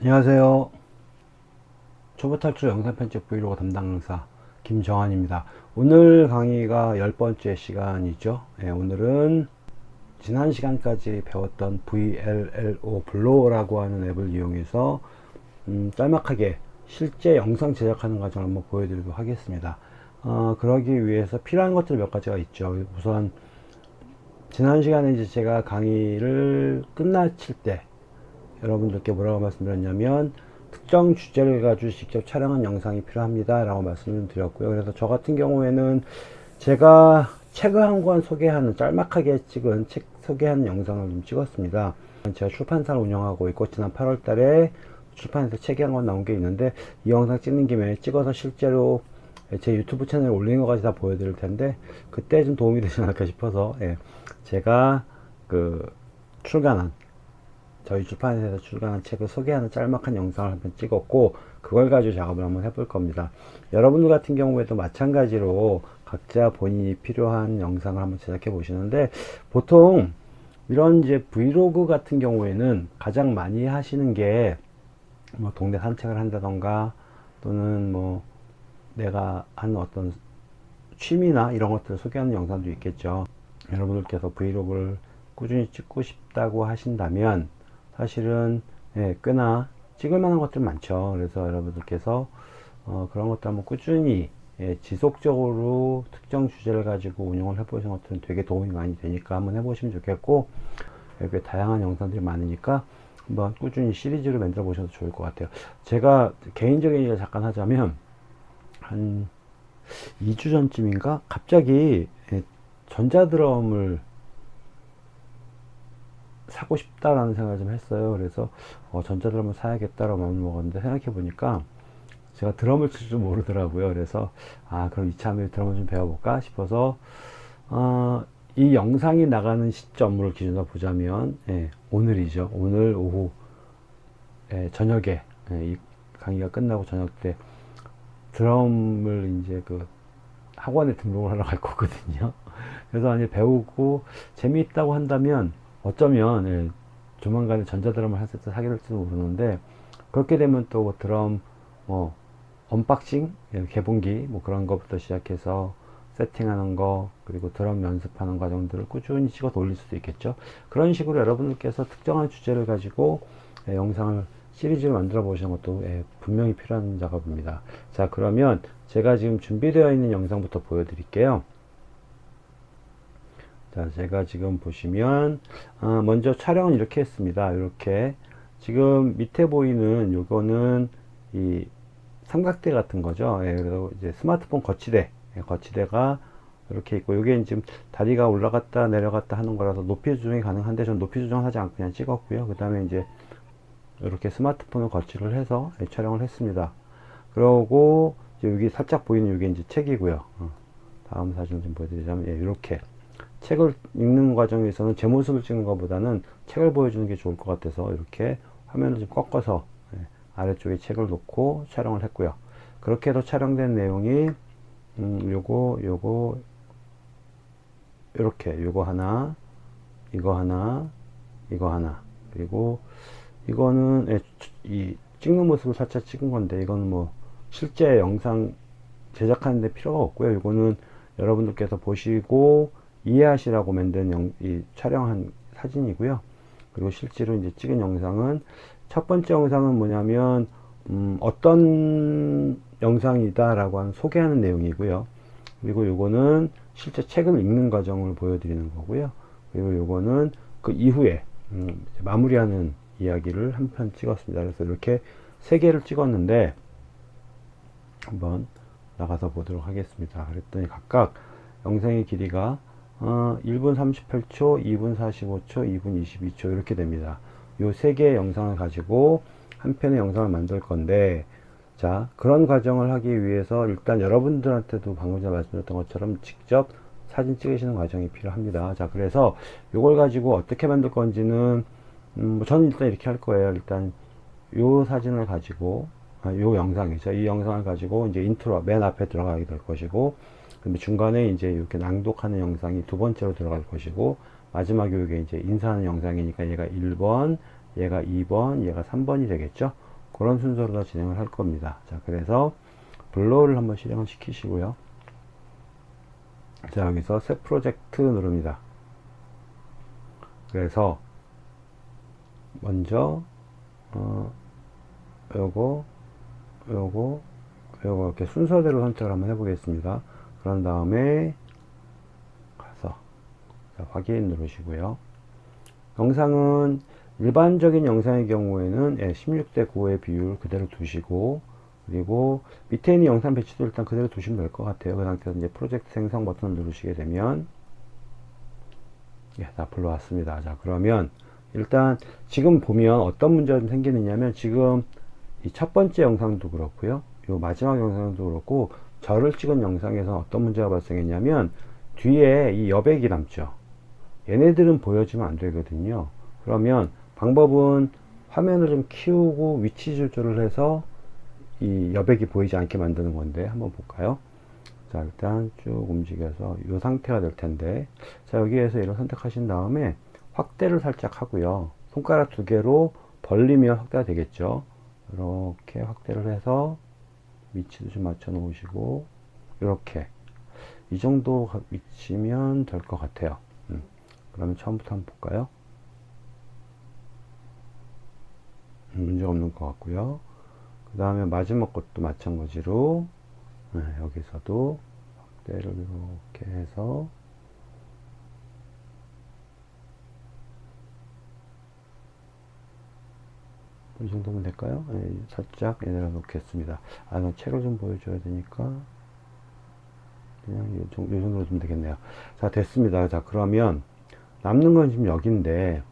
안녕하세요. 초보 탈출 영상 편집 브이로그 담당 강사 김정환입니다. 오늘 강의가 열 번째 시간이죠. 네, 오늘은 지난 시간까지 배웠던 VLLO 블로라고 하는 앱을 이용해서 음, 짤막하게 실제 영상 제작하는 과정을 한번 보여드리도록 하겠습니다. 어, 그러기 위해서 필요한 것들 몇 가지가 있죠. 우선 지난 시간에 이제 제가 강의를 끝마칠 때 여러분들께 뭐라고 말씀드렸냐면 특정 주제를 가지고 직접 촬영한 영상이 필요합니다 라고 말씀을 드렸고요. 그래서 저 같은 경우에는 제가 책을 한 권 소개하는 짤막하게 찍은 책 소개하는 영상을 좀 찍었습니다. 제가 출판사를 운영하고 있고 지난 8월 달에 출판에서 책이 한 권 나온 게 있는데 이 영상 찍는 김에 찍어서 실제로 제 유튜브 채널에 올린 것까지 다 보여드릴 텐데 그때 좀 도움이 되지 않을까 싶어서 예, 제가 그 출간한 저희 출판사에서 출간한 책을 소개하는 짤막한 영상을 한번 찍었고 그걸 가지고 작업을 한번 해볼 겁니다. 여러분들 같은 경우에도 마찬가지로 각자 본인이 필요한 영상을 한번 제작해 보시는데 보통 이런 이제 브이로그 같은 경우에는 가장 많이 하시는 게 뭐 동네 산책을 한다던가 또는 뭐 내가 하는 어떤 취미나 이런 것들을 소개하는 영상도 있겠죠. 여러분들께서 브이로그를 꾸준히 찍고 싶다고 하신다면 사실은 예, 꽤나 찍을 만한 것들 많죠. 그래서 여러분들께서 어, 그런 것들 한번 꾸준히 예, 지속적으로 특정 주제를 가지고 운영을 해보시는 것들은 되게 도움이 많이 되니까 한번 해보시면 좋겠고 여기 다양한 영상들이 많으니까 한번 꾸준히 시리즈로 만들어 보셔도 좋을 것 같아요. 제가 개인적인 얘기를 잠깐 하자면 한 2주 전쯤인가? 갑자기 예, 전자드럼을 사고 싶다라는 생각을 좀 했어요. 그래서 어, 전자드럼을 사야겠다라고 마음을 먹었는데 생각해 보니까 제가 드럼을 칠 줄 모르더라고요. 그래서 아 그럼 이참에 드럼을 좀 배워볼까 싶어서 어, 이 영상이 나가는 시점을 기준으로 보자면 예, 오늘이죠. 오늘 오후 예, 저녁에 예, 이 강의가 끝나고 저녁 때 드럼을 이제 그 학원에 등록을 하러 갈 거거든요. 그래서 이제 배우고 재미있다고 한다면 어쩌면 예, 조만간에 전자드럼을 할때 사게 될지도 모르는데 그렇게 되면 또뭐 드럼 뭐 unboxing 예, 개봉기 뭐 그런 것부터 시작해서 세팅하는 거 그리고 드럼 연습하는 과정들을 꾸준히 찍어서 올릴 수도 있겠죠. 그런 식으로 여러분들께서 특정한 주제를 가지고 예, 영상을 시리즈를 만들어 보시는 것도 예, 분명히 필요한 작업입니다. 자 그러면 제가 지금 준비되어 있는 영상부터 보여드릴게요 자 제가 지금 보시면 어, 먼저 촬영은 이렇게 했습니다. 이렇게. 지금 밑에 보이는 요거는 이 삼각대 같은 거죠. 예, 그래서 이제 스마트폰 거치대. 예, 거치대가 이렇게 있고 요게 지금 다리가 올라갔다 내려갔다 하는 거라서 높이 조정이 가능한데 전 높이 조정하지 않고 그냥 찍었고요. 그 다음에 이제 이렇게 스마트폰을 거치를 해서 예, 촬영을 했습니다. 그러고 여기 살짝 보이는 이게 이제 책이고요. 어, 다음 사진 좀 보여드리자면 예, 이렇게 책을 읽는 과정에서는 제 모습을 찍는 것보다는 책을 보여주는 게 좋을 것 같아서 이렇게 화면을 좀 꺾어서 예, 아래쪽에 책을 놓고 촬영을 했고요. 그렇게 해서 촬영된 내용이 음, 요거 요거 이렇게 요거 하나 이거 하나 이거 하나. 그리고 이거는 예, 이 찍는 모습을 살짝 찍은 건데 이거는 뭐 실제 영상 제작하는데 필요가 없고요. 이거는 여러분들께서 보시고 이해하시라고 만든 영, 이 촬영한 사진이고요. 그리고 실제로 이제 찍은 영상은 첫 번째 영상은 뭐냐면 음, 어떤 영상이다 라고 하는 소개하는 내용이고요. 그리고 요거는 실제 책을 읽는 과정을 보여드리는 거고요. 그리고 요거는 그 이후에 음, 마무리하는 이야기를 한 편 찍었습니다. 그래서 이렇게 세 개를 찍었는데 한번 나가서 보도록 하겠습니다. 그랬더니 각각 영상의 길이가 어, 1분 38초, 2분 45초, 2분 22초 이렇게 됩니다. 요 세 개의 영상을 가지고 한 편의 영상을 만들 건데 자 그런 과정을 하기 위해서 일단 여러분들한테도 방금 전에 말씀드렸던 것처럼 직접 사진 찍으시는 과정이 필요합니다. 자 그래서 요걸 가지고 어떻게 만들 건지는 음, 뭐 저는 일단 이렇게 할 거예요. 일단 요 사진을 가지고 아, 요 영상이죠. 이 영상을 가지고 이제 인트로 맨 앞에 들어가게 될 것이고 근데 중간에 이제 이렇게 낭독하는 영상이 두 번째로 들어갈 것이고 마지막에 이게 이제 인사하는 영상이니까 얘가 1번 얘가 2번 얘가 3번이 되겠죠 그런 순서로 다 진행을 할 겁니다. 자, 그래서 블로우를 한번 실행을 시키시고요. 자, 여기서 새 프로젝트 누릅니다. 그래서 먼저 어, 요거 요거 요거 이렇게 순서대로 선택을 한번 해보겠습니다. 그런 다음에 가서 자, 확인 누르시고요. 영상은 일반적인 영상의 경우에는 16대 9의 비율 그대로 두시고 그리고 밑에 있는 영상 배치도 일단 그대로 두시면 될 것 같아요. 그 상태에서 이제 프로젝트 생성 버튼을 누르시게 되면 예, 다 불러왔습니다. 자, 그러면 일단 지금 보면 어떤 문제가 좀 생기느냐면 지금 이 첫 번째 영상도 그렇고요. 요 마지막 영상도 그렇고 저를 찍은 영상에서 어떤 문제가 발생했냐면 뒤에 이 여백이 남죠. 얘네들은 보여주면 안 되거든요. 그러면 방법은 화면을 좀 키우고 위치 조절을 해서 이 여백이 보이지 않게 만드는 건데 한번 볼까요? 자 일단 쭉 움직여서 이 상태가 될 텐데 자 여기에서 이런 선택하신 다음에 확대를 살짝 하고요 손가락 두 개로 벌리면 확대가 되겠죠 이렇게 확대를 해서 위치도 좀 맞춰 놓으시고 이렇게. 이 정도 위치면 될 것 같아요. 음. 그러면 처음부터 한번 볼까요? 음, 문제 없는 것 같고요. 그 다음에 마지막 것도 마찬가지로 네, 여기서도 확대를 이렇게 해서 이 정도면 될까요? 네, 살짝 얘네를 놓겠습니다. 아, 나 책을 좀 보여줘야 되니까 그냥 이 정도, 이 정도로 좀 되겠네요. 자, 됐습니다. 자, 그러면 남는 건 지금 여기인데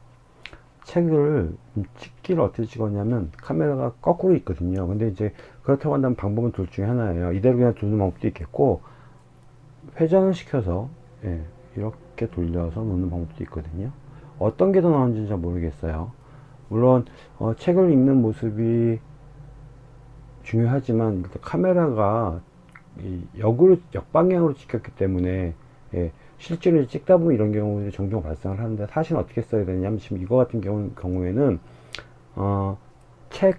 책을 찍기를 어떻게 찍었냐면 카메라가 거꾸로 있거든요. 근데 이제 그렇다고 한다면 방법은 둘 중에 하나예요. 이대로 그냥 두는 방법도 있겠고 회전을 시켜서 예, 이렇게 돌려서 놓는 방법도 있거든요. 어떤 게 더 나은지 잘 모르겠어요. 물론 어, 책을 읽는 모습이 중요하지만 카메라가 역으로 역방향으로 찍혔기 때문에 예, 실제로 찍다 보면 이런 경우들이 종종 발생을 하는데 사실 어떻게 써야 되냐면 지금 이거 같은 경우, 경우에는 어, 책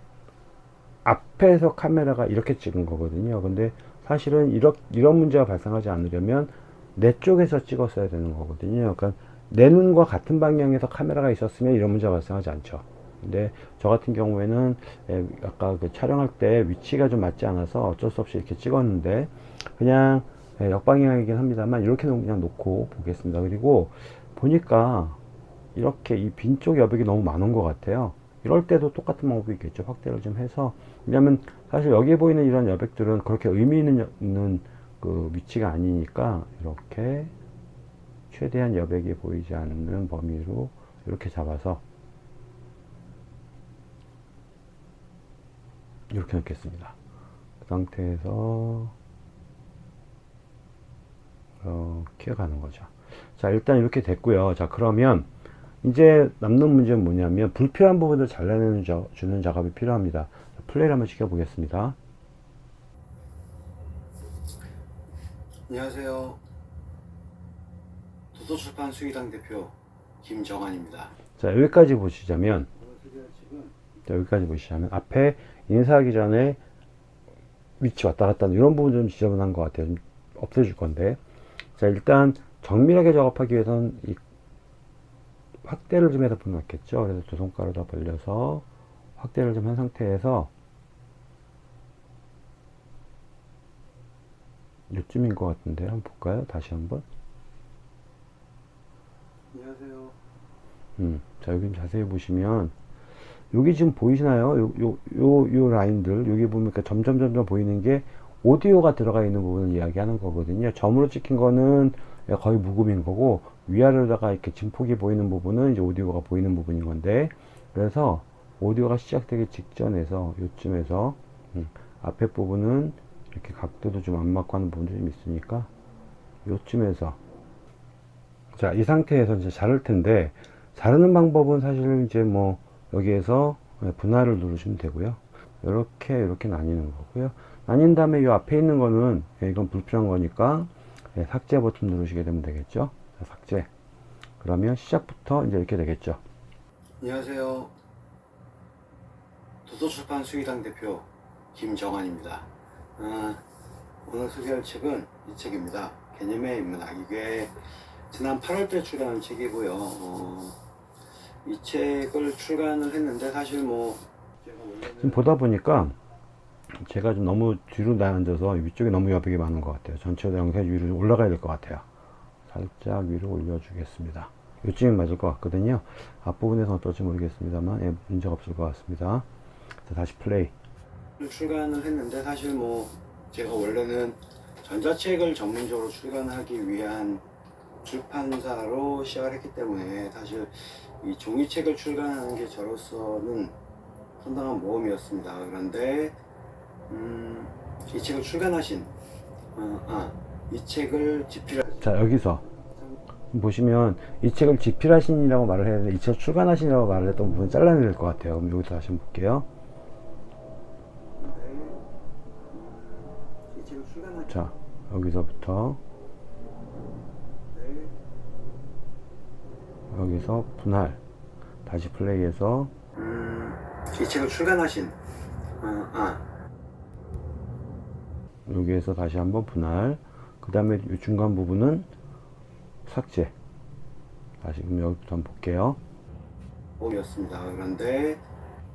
앞에서 카메라가 이렇게 찍은 거거든요. 근데 사실은 이런, 이런 문제가 발생하지 않으려면 내 쪽에서 찍었어야 되는 거거든요. 그러니까 내 눈과 같은 방향에서 카메라가 있었으면 이런 문제가 발생하지 않죠 근데 저 같은 경우에는 예, 아까 그 촬영할 때 위치가 좀 맞지 않아서 어쩔 수 없이 이렇게 찍었는데 그냥 예, 역방향이긴 합니다만 이렇게 그냥 놓고 보겠습니다. 그리고 보니까 이렇게 이 빈쪽 여백이 너무 많은 것 같아요. 이럴 때도 똑같은 방법이 있겠죠. 확대를 좀 해서 왜냐면 사실 여기에 보이는 이런 여백들은 그렇게 의미 있는 그 위치가 아니니까 이렇게 최대한 여백이 보이지 않는 범위로 이렇게 잡아서 이렇게 놓겠습니다. 그 상태에서 이렇게 가는 거죠. 자, 일단 이렇게 됐고요. 자, 그러면 이제 남는 문제는 뭐냐면 불필요한 부분을 잘라내는 저, 주는 작업이 필요합니다. 플레이를 한번 시켜보겠습니다. 안녕하세요. 도서출판 수의당 대표 김정환입니다. 자, 여기까지 보시자면 자, 여기까지 보시자면 앞에 인사하기 전에 위치 왔다 갔다 이런 부분 좀 지저분한 것 같아요. 좀 없애줄 건데. 자 일단 정밀하게 작업하기 위해서는 이 확대를 좀 해서 보겠죠. 그래서 두 손가락을 다 벌려서 확대를 좀 한 상태에서 이쯤인 것 같은데 한번 볼까요? 다시 한번. 안녕하세요. 음, 자 여기 자세히 보시면 여기 지금 보이시나요? 요 요 요 요 라인들. 여기 보면 점점 점점 보이는 게 오디오가 들어가 있는 부분을 이야기하는 거거든요. 점으로 찍힌 거는 거의 무음인 거고 위아래로다가 이렇게 진폭이 보이는 부분은 이제 오디오가 보이는 부분인 건데 그래서 오디오가 시작되기 직전에서 요쯤에서 음, 앞에 부분은 이렇게 각도도 좀 안 맞고 하는 부분도 좀 있으니까 요쯤에서. 자 이 상태에서 이제 자를 텐데 자르는 방법은 사실 이제 뭐 여기에서 분할을 누르시면 되고요 이렇게 이렇게 나뉘는 거고요 나뉜 다음에 이 앞에 있는 거는 예, 이건 불필요한 거니까 예, 삭제 버튼 누르시게 되면 되겠죠 자, 삭제 그러면 시작부터 이제 이렇게 되겠죠 안녕하세요. 도서출판 수의당 대표 김정환입니다. 아, 오늘 소개할 책은 이 책입니다. 개념의 인문학. 이게 지난 8월때 출간한 책이고요. 어, 이 책을 출간을 했는데 사실 뭐 지금 보다 보니까 제가 좀 너무 뒤로 나앉아서 위쪽에 너무 여백이 많은 것 같아요. 전체적으로 영상이 위로 좀 올라가야 될 것 같아요. 살짝 위로 올려주겠습니다. 요쯤엔 맞을 것 같거든요. 앞부분에서 어떨지 모르겠습니다만 예, 문제가 없을 것 같습니다. 자, 다시 플레이. 출간을 했는데 사실 뭐 제가 원래는 전자책을 전문적으로 출간하기 위한 출판사로 시작을 했기 때문에 사실 이 종이책을 출간하는 게 저로서는 상당한 모험이었습니다. 그런데 음, 이 책을 출간하신 어, 아, 이 책을 집필하신 자 여기서 보시면 이 책을 집필하신이라고 말을 해야 되는데 이 책을 출간하신이라고 말을 했던 부분 잘라내야 될 것 같아요. 그럼 여기서 다시 한번 볼게요. 자 여기서부터 여기서 분할 다시 플레이해서. 음, 이 책을 출간하신 어, 아, 여기에서 다시 한번 분할. 그 다음에 이 중간 부분은 삭제. 다시 그럼 여기부터 한번 볼게요. 모험이었습니다. 그런데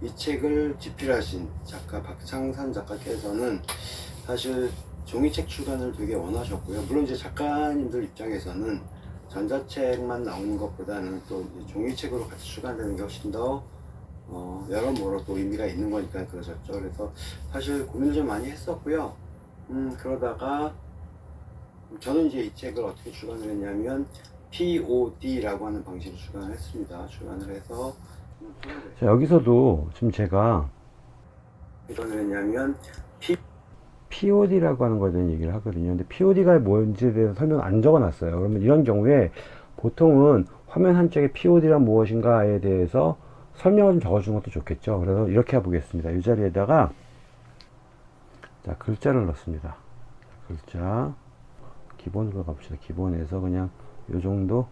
이 책을 집필하신 작가 박창산 작가께서는 사실 종이책 출간을 되게 원하셨고요. 물론 이제 작가님들 입장에서는 전자책만 나오는 것보다는 또 종이책으로 같이 출간되는 게 훨씬 더 어, 여러모로 또 의미가 있는 거니까 그러셨죠. 그래서 사실 고민을 좀 많이 했었고요. 음, 그러다가 저는 이제 이 책을 어떻게 출간을 했냐면 POD라고 하는 방식으로 출간을 했습니다. 출간을 해서 자 여기서도 지금 제가 출간을 했냐면 POD라고 하는 거에 대한 얘기를 하거든요. 근데 POD가 뭔지에 대해서 설명 안 적어 놨어요. 그러면 이런 경우에 보통은 화면 한쪽에 POD란 무엇인가에 대해서 설명을 좀 적어주는 것도 좋겠죠. 그래서 이렇게 해보겠습니다. 이 자리에다가 자 글자를 넣습니다. 글자 기본으로 가봅시다. 기본에서 그냥 요 정도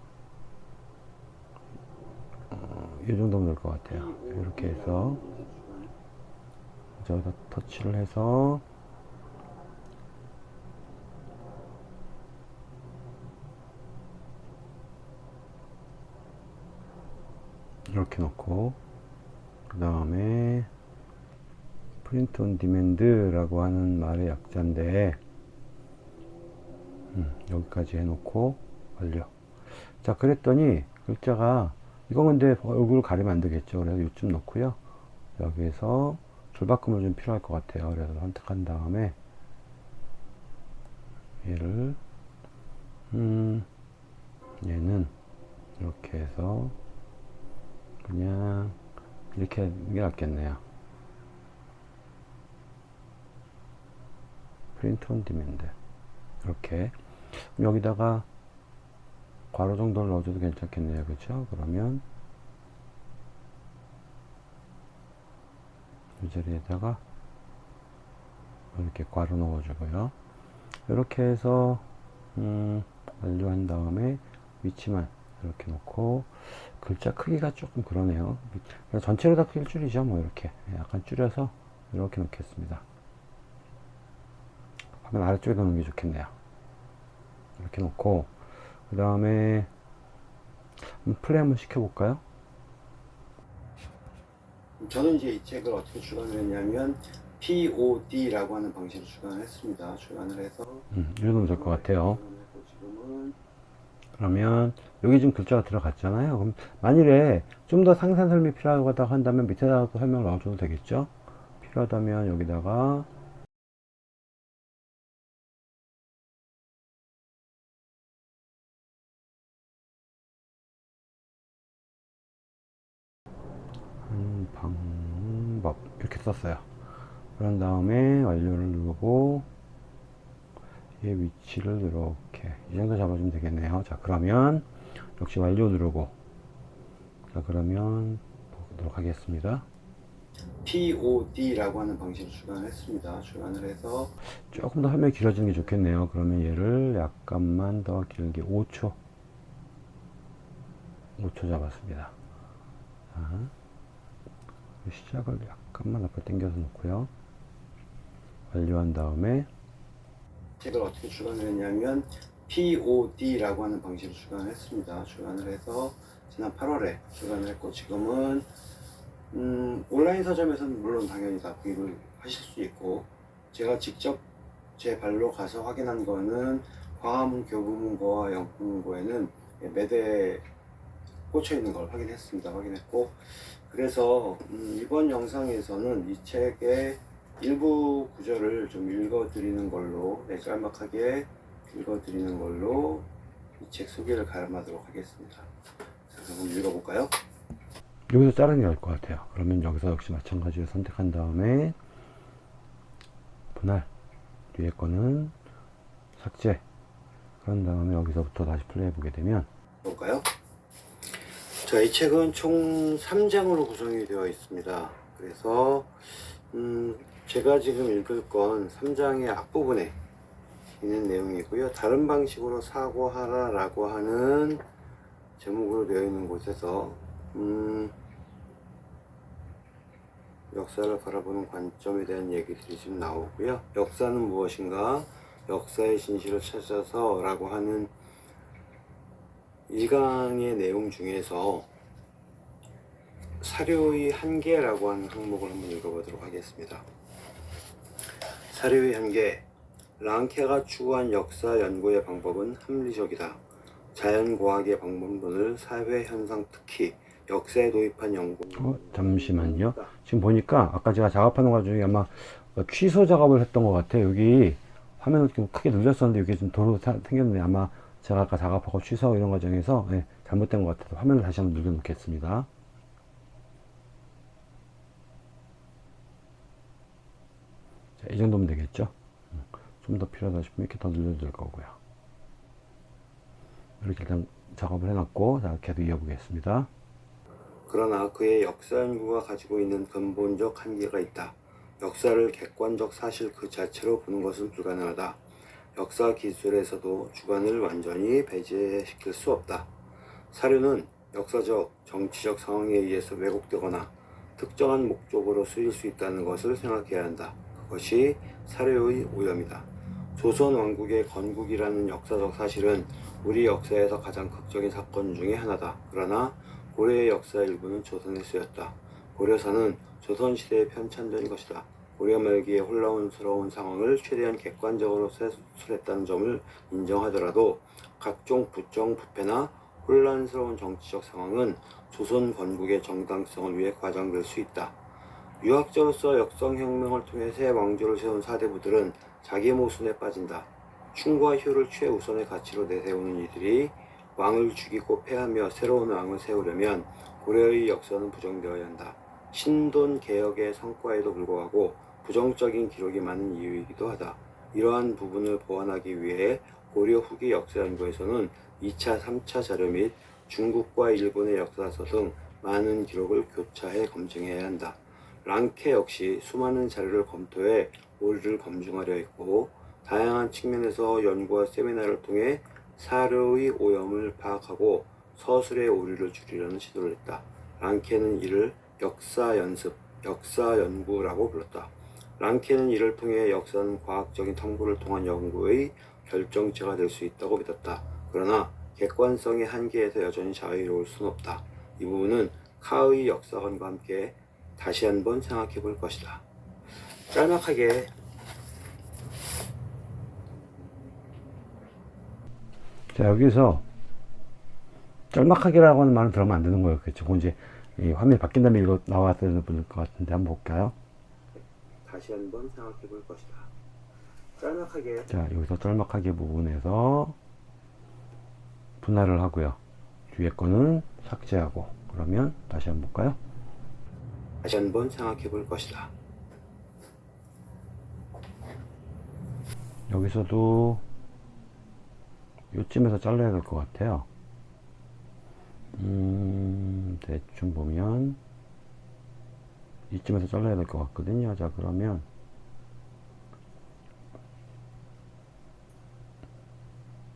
어, 이 정도면 될 것 같아요. 이렇게 해서 여기다 터치를 해서 이렇게 놓고 그 다음에 프린트 온 디맨드라고 하는 말의 약자인데 음, 여기까지 해놓고 완료. 자 그랬더니 글자가 이건 근데 얼굴 가리면 안 되겠죠. 그래서 요쯤 넣고요. 여기에서 줄바꿈을 좀 필요할 것 같아요. 그래서 선택한 다음에 얘를 음 얘는 이렇게 해서 그냥 이렇게 하는 게 낫겠네요. print on demand. 이렇게. 여기다가 괄호 정도를 넣어줘도 괜찮겠네요. 그렇죠 그러면 이 자리에다가 이렇게 괄호 넣어주고요. 이렇게 해서 음, 완료한 다음에 위치만 이렇게 놓고 글자 크기가 조금 그러네요. 전체로 다 크기를 줄이죠 뭐 이렇게. 약간 줄여서 이렇게 놓겠습니다. 화면 아래쪽에 놓는 게 좋겠네요. 이렇게 놓고 그 다음에 플레이 한번 시켜볼까요? 저는 이제 이 책을 어떻게 출간을 했냐면 POD라고 하는 방식으로 출간을 했습니다. 출간을 해서 음, 이 정도면 될것 같아요 그러면 여기 지금 글자가 들어갔잖아요. 그럼 만일에 좀 더 상세한 설명이 필요하다고 한다면 밑에다가 또 설명을 넣어줘도 되겠죠? 필요하다면 여기다가 한 방법 이렇게 썼어요. 그런 다음에 완료를 누르고 얘 위치를 이렇게. 이 정도 잡아주면 되겠네요. 자 그러면 역시 완료 누르고. 자 그러면 보도록 하겠습니다. POD라고 하는 방식으로 출간을 했습니다. 출간을 해서 조금 더 설명이 길어지는 게 좋겠네요. 그러면 얘를 약간만 더 길게 5초. 5초 잡았습니다. 자, 시작을 약간 잠깐만 앞으로 당겨서 놓고요. 완료한 다음에 책을 어떻게 출간을 했냐면 POD라고 하는 방식으로 출간을 했습니다. 출간을 해서 지난 8월에 출간을 했고 지금은 음, 온라인 서점에서는 물론 당연히 다 구입을 하실 수 있고 제가 직접 제 발로 가서 확인한 거는 광화문 교보문고와 영문고에는 매대에 꽂혀 있는 걸 확인했습니다. 확인했고 그래서 음, 이번 영상에서는 이 책의 일부 구절을 좀 읽어드리는 걸로 네, 짤막하게 읽어드리는 걸로 이 책 소개를 가름하도록 하겠습니다. 자, 그럼 읽어볼까요? 여기서 자르는 게 나을 것 같아요. 그러면 여기서 역시 마찬가지로 선택한 다음에 분할 뒤에 거는 삭제 그런 다음에 여기서부터 다시 플레이 보게 되면 볼까요? 자, 이 책은 총 3장으로 구성이 되어 있습니다. 그래서 음, 제가 지금 읽을 건 3장의 앞부분에 있는 내용이고요. 다른 방식으로 사고하라 라고 하는 제목으로 되어 있는 곳에서 음, 역사를 바라보는 관점에 대한 얘기들이 지금 나오고요. 역사는 무엇인가? 역사의 진실을 찾아서 라고 하는 1강의 내용 중에서 사료의 한계라고 하는 항목을 한번 읽어보도록 하겠습니다. 사료의 한계 랑케가 추구한 역사 연구의 방법은 합리적이다. 자연과학의 방법론을 사회 현상 특히 역사에 도입한 연구 어, 잠시만요. 지금 보니까 아까 제가 작업하는 과정 중에 아마 취소 작업을 했던 것 같아요. 여기 화면을 좀 크게 눌렸었는데 여기 좀 도로 사- 생겼는데 아마 제가 아까 작업하고 취소 이런 과정에서 예, 잘못된 것 같아서 화면을 다시 한번 눌러 놓겠습니다. 이 정도면 되겠죠? 좀 더 필요하다 싶으면 이렇게 더될 거고요. 이렇게 일단 작업을 해놨고, 자, 계속 이어보겠습니다. 그러나 그의 역사 연구가 가지고 있는 근본적 한계가 있다. 역사를 객관적 사실 그 자체로 보는 것은 불가능하다. 역사 기술에서도 주관을 완전히 배제시킬 수 없다. 사료는 역사적, 정치적 상황에 의해서 왜곡되거나 특정한 목적으로 쓰일 수 있다는 것을 생각해야 한다. 그것이 사료의 오염이다. 조선 왕국의 건국이라는 역사적 사실은 우리 역사에서 가장 극적인 사건 중의 하나다. 그러나 고려의 역사 일부는 조선에 쓰였다. 고려사는 조선시대에 편찬된 것이다. 고려 말기의 혼란스러운 상황을 최대한 객관적으로 세술했다는 점을 인정하더라도 각종 부정 부패나 혼란스러운 정치적 상황은 조선 건국의 정당성을 위해 과장될 수 있다. 유학자로서 역성혁명을 통해 새 왕조를 세운 사대부들은 자기 모순에 빠진다. 충과 효를 최우선의 가치로 내세우는 이들이 왕을 죽이고 패하며 새로운 왕을 세우려면 고려의 역사는 부정되어야 한다. 신돈 개혁의 성과에도 불구하고 부정적인 기록이 많은 이유이기도 하다. 이러한 부분을 보완하기 위해 고려 후기 역사 연구에서는 2차, 3차 자료 및 중국과 일본의 역사서 등 많은 기록을 교차해 검증해야 한다. 랑케 역시 수많은 자료를 검토해 오류를 검증하려 했고 다양한 측면에서 연구와 세미나를 통해 사료의 오염을 파악하고 서술의 오류를 줄이려는 시도를 했다. 랑케는 이를 역사 연습, 역사 연구라고 불렀다. 랑케는 이를 통해 역사는 과학적인 탐구를 통한 연구의 결정체가 될 수 있다고 믿었다. 그러나 객관성의 한계에서 여전히 자유로울 순 없다. 이 부분은 카의 역사관과 함께 다시 한번 생각해 볼 것이다. 짤막하게 자, 여기서 짤막하게라고 하는 말은 들으면 안 되는 거였겠죠. 이제 이 화면이 바뀐 다음에 이거 나왔을 것 같은데 한번 볼까요? 다시 한번 생각해 볼 것이다. 짤막하게 자, 여기서 짤막하게 부분에서 분할을 하고요. 뒤에 거는 삭제하고 그러면 다시 한번 볼까요? 다시 한번 생각해 볼 것이다. 여기서도 요쯤에서 잘라야 될 것 같아요. 음, 대충 보면 이쯤에서 잘라야 될 것 같거든요. 자, 그러면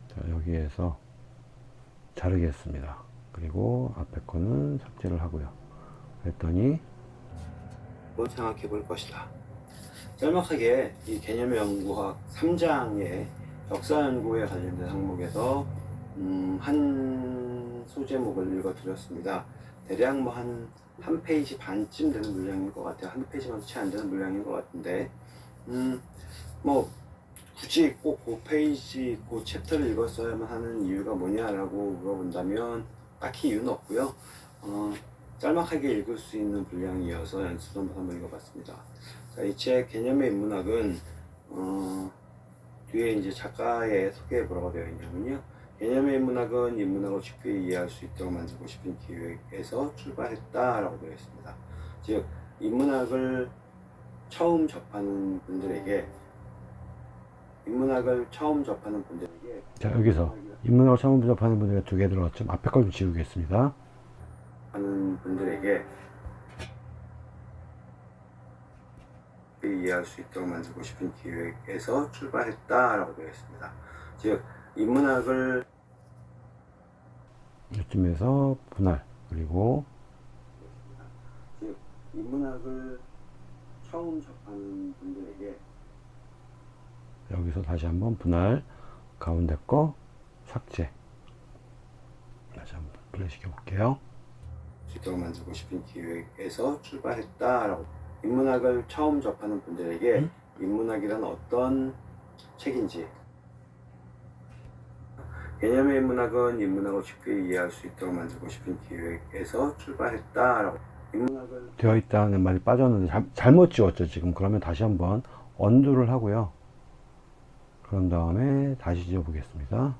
자, 여기에서 자르겠습니다. 그리고 앞에 거는 삭제를 하고요. 그랬더니 한번 생각해 볼 것이다. 짤막하게 이 개념의 연구학 3장의 역사 연구에 관련된 항목에서 음, 한 소제목을 읽어드렸습니다. 대략 뭐 한 한 페이지 반쯤 되는 물량인 것 같아요. 한 페이지만도 채 안 되는 물량인 것 같은데, 음, 뭐 굳이 꼭 그 페이지, 그 챕터를 읽었어야만 하는 이유가 뭐냐라고 물어본다면 딱히 이유는 없고요. 어, 짤막하게 읽을 수 있는 분량이어서 연습 한번 읽어봤습니다. 자, 이 책 개념의 인문학은 어, 뒤에 이제 작가의 소개에 뭐라고 되어 있냐면요. 개념의 인문학은 인문학을 쉽게 이해할 수 있도록 만들고 싶은 기획에서 출발했다라고 되어 있습니다. 즉 인문학을 처음 접하는 분들에게 인문학을 처음 접하는 분들에게 자, 여기서 인문학을 처음 접하는 분들이 두개 들어갔죠. 앞에 걸 좀 지우겠습니다. 하는 분들에게 이해할 수 있도록 만들고 싶은 기획에서 출발했다라고 되어 있습니다. 즉 인문학을 이쯤에서 분할 그리고 즉 인문학을 처음 접하는 분들에게 여기서 다시 한번 분할 가운데 거 삭제 다시 한번 플레이 시켜 볼게요. 수 있도록 만들고 싶은 기획에서 출발했다라고. 인문학을 처음 접하는 분들에게 음? 인문학이란 어떤 책인지. 개념의 인문학은 인문학을 쉽게 이해할 수 있도록 만들고 싶은 기획에서 출발했다라고. 인문학을 되어 있다는 말이 빠졌는데 잘, 잘못 지웠죠 지금. 그러면 다시 한번 언두를 하고요. 그런 다음에 다시 지워 보겠습니다.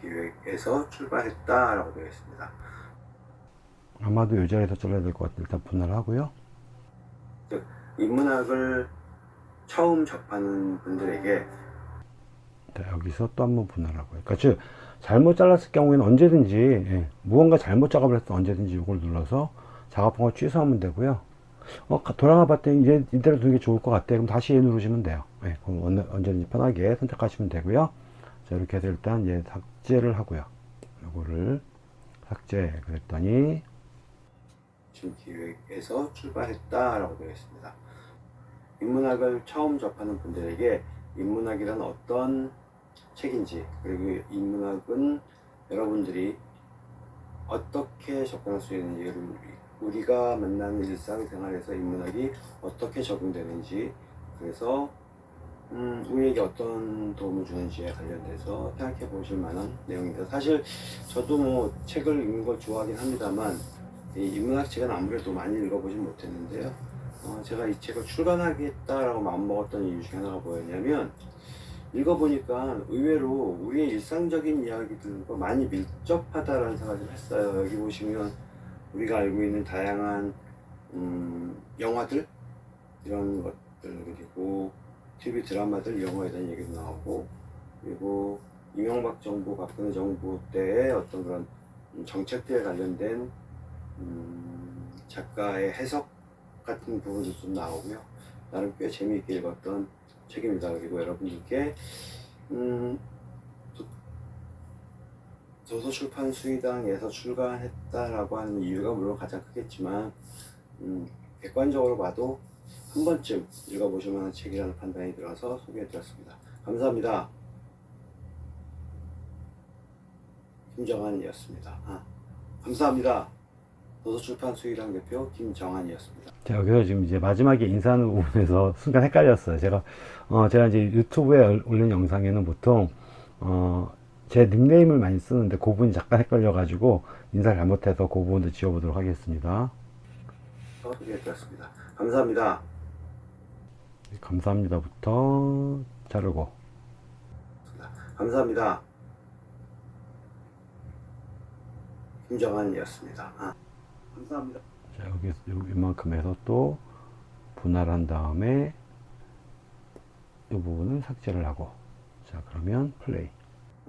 기획에서 출발했다라고 되어 있습니다. 아마도 이 자리에서 잘라야 될 것 같아요. 일단 분할 하고요. 즉 인문학을 처음 접하는 분들에게 자, 여기서 또 한 번 분할하고요. 그러니까 즉 잘못 잘랐을 경우에는 언제든지 예, 무언가 잘못 작업을 했을 때 언제든지 이걸 눌러서 작업한 걸 취소하면 되고요. 어, 가- 돌아가 봤더니 이제 이대로 두는 게 좋을 것 같아요. 그럼 다시 얘 누르시면 돼요. 예, 그럼 언- 언제든지 편하게 선택하시면 되고요. 자 이렇게 해서 일단 얘 삭제를 하고요. 이거를 삭제 그랬더니 지금 기획에서 출발했다라고 되어 있습니다. 인문학을 처음 접하는 분들에게 인문학이란 어떤 책인지 그리고 인문학은 여러분들이 어떻게 접근할 수 있는지 우리가 만나는 일상생활에서 인문학이 어떻게 적용되는지 그래서 음, 우리에게 어떤 도움을 주는지에 관련돼서 생각해 보실 만한 내용입니다. 사실 저도 뭐 책을 읽는 걸 좋아하긴 합니다만 이 인문학 책은 아무래도 많이 읽어보진 못했는데요. 어, 제가 이 책을 출간하겠다라고 마음먹었던 이유 중에 하나가 뭐였냐면 읽어보니까 의외로 우리의 일상적인 이야기들과 많이 밀접하다라는 생각을 좀 했어요. 여기 보시면 우리가 알고 있는 다양한 음, 영화들 이런 것들 그리고 TV 드라마들 영화에 대한 얘기도 나오고 그리고 이명박 정부 박근혜 정부 때의 어떤 그런 음, 정책들에 관련된 음, 작가의 해석 같은 부분도 좀 나오고요. 나름 꽤 재미있게 읽었던 책입니다. 그리고 여러분들께 음, 도- 도서출판 수의당에서 출간했다라고 하는 이유가 물론 가장 크겠지만 음, 객관적으로 봐도 한 번쯤 읽어보실 만한 책이라는 판단이 들어서 소개해드렸습니다. 감사합니다. 김정한이었습니다. 아, 감사합니다. 도서출판 수의당 대표 김정한이었습니다. 자, 여기서 지금 이제 마지막에 인사하는 부분에서 순간 헷갈렸어요. 제가, 어, 제가 이제 유튜브에 올- 올린 영상에는 보통, 어, 제 닉네임을 많이 쓰는데 그 부분이 잠깐 헷갈려 가지고 인사 잘못해서 그 부분도 지워보도록 하겠습니다. 소개해드렸습니다. 감사합니다. 감사합니다부터 자르고. 감사합니다. 김정한이었습니다. 아, 감사합니다. 자, 여기, 여기 이만큼 해서 또 분할한 다음에 이 부분은 삭제를 하고. 자, 그러면 플레이.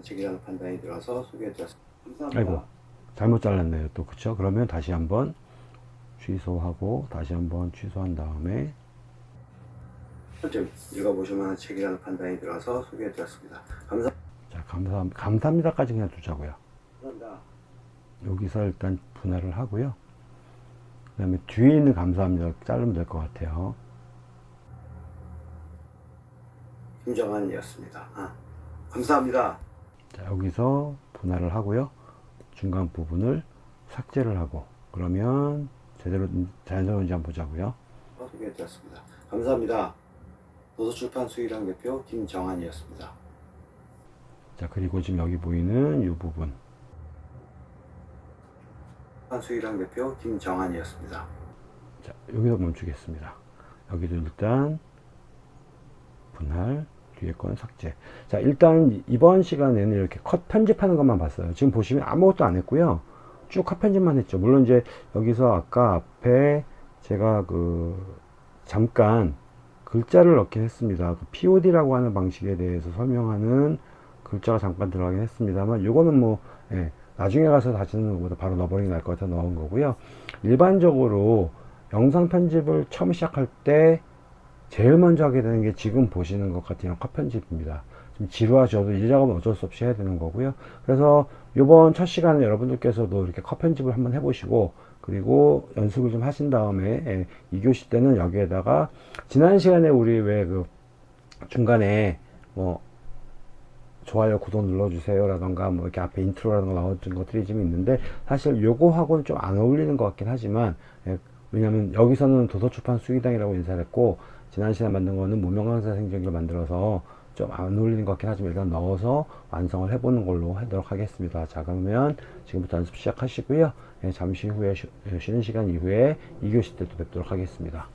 책이라는 판단이 들어서 소개해드렸습니다. 감사합니다. 아이고. 잘못 잘랐네요. 또 그쵸? 그러면 다시 한번 취소하고 다시 한번 취소한 다음에 좀 읽어보실 만한 책이라는 판단이 들어서 소개해드렸습니다. 감사, 자 감사 감사합니다까지 그냥 두자고요. 감사합니다. 여기서 일단 분할을 하고요. 그 다음에 뒤에 있는 감사합니다. 자르면 될 것 같아요. 김정환이었습니다. 아, 감사합니다. 자, 여기서 분할을 하고요. 중간 부분을 삭제를 하고 그러면 제대로 자연스러운지 한번 보자고요. 어, 소개해드렸습니다. 감사합니다. 도서출판 수의랑 대표 김정환이었습니다. 자, 그리고 지금 여기 보이는 이 부분. 수의랑 대표 김정환이었습니다. 자, 여기서 멈추겠습니다. 여기도 일단 분할, 뒤에 건 삭제. 자, 일단 이번 시간에는 이렇게 컷 편집하는 것만 봤어요. 지금 보시면 아무것도 안 했고요. 쭉 컷 편집만 했죠. 물론 이제 여기서 아까 앞에 제가 그 잠깐 글자를 넣긴 했습니다. 그 POD라고 하는 방식에 대해서 설명하는 글자가 잠깐 들어가긴 했습니다만 요거는 뭐 예, 나중에 가서 다시 넣는 것보다 바로 넣어버리는 게 나을 것 같아 넣은 거고요. 일반적으로 영상 편집을 처음 시작할 때 제일 먼저 하게 되는 게 지금 보시는 것 같은 컷 편집입니다. 좀 지루하셔도 이 작업은 어쩔 수 없이 해야 되는 거고요. 그래서 요번 첫 시간에 여러분들께서도 이렇게 컷 편집을 한번 해보시고 그리고 연습을 좀 하신 다음에 예, 2교시 때는 여기에다가 지난 시간에 우리 왜 그 중간에 뭐 좋아요 구독 눌러주세요 라던가 뭐 이렇게 앞에 인트로라던가 나왔던 것들이 좀 있는데 사실 요거하고는 좀 안 어울리는 것 같긴 하지만 예, 왜냐면 여기서는 도서출판 수기당이라고 인사를 했고 지난 시간에 만든 거는 무명강사 생존기를 만들어서 좀 안 어울리는 것 같긴 하지만 일단 넣어서 완성을 해보는 걸로 하도록 하겠습니다. 자 그러면 지금부터 연습 시작하시고요. 예, 잠시 후에 쉬, 쉬는 시간 이후에 2교시 때 또 뵙도록 하겠습니다